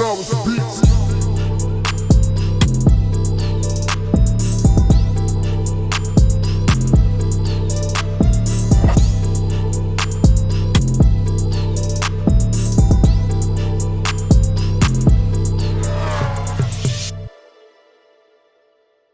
Flowers beats.